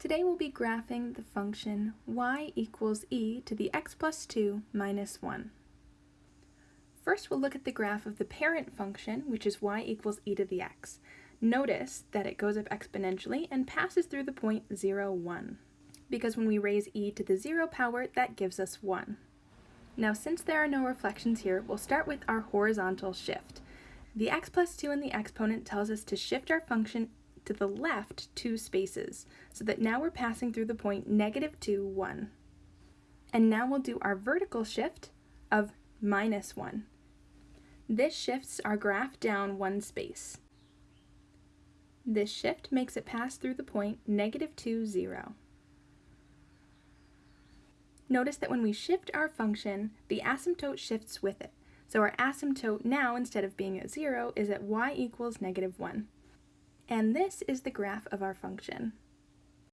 Today we'll be graphing the function y equals e to the x plus 2 minus 1. First we'll look at the graph of the parent function, which is y equals e to the x. Notice that it goes up exponentially and passes through the point 0, 1. Because when we raise e to the 0 power, that gives us 1. Now since there are no reflections here, we'll start with our horizontal shift. The x plus 2 in the exponent tells us to shift our function to the left two spaces, so that now we're passing through the point negative 2, 1. And now we'll do our vertical shift of minus 1. This shifts our graph down one space. This shift makes it pass through the point negative 2, 0. Notice that when we shift our function, the asymptote shifts with it. So our asymptote now, instead of being at 0, is at y equals negative 1. And this is the graph of our function.